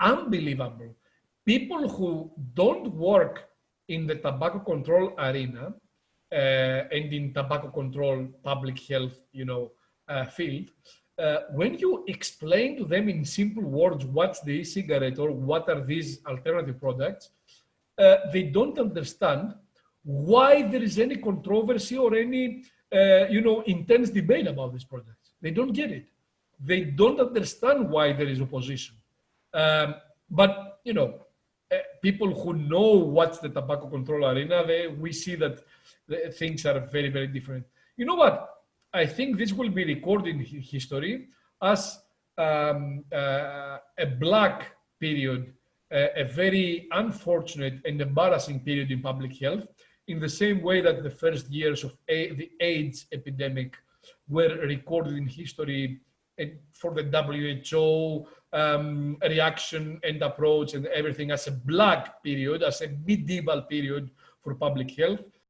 unbelievable. People who don't work in the tobacco control arena uh, and in tobacco control public health, you know, uh, field, uh, when you explain to them in simple words what's the e-cigarette or what are these alternative products, uh, they don't understand why there is any controversy or any, uh, you know, intense debate about these products. They don't get it. They don't understand why there is opposition. Um, but, you know, uh, people who know what's the tobacco control arena, they, we see that things are very, very different. You know what? I think this will be recorded in history as um, uh, a black period, uh, a very unfortunate and embarrassing period in public health, in the same way that the first years of a the AIDS epidemic were recorded in history for the WHO um, reaction and approach and everything as a black period, as a medieval period for public health.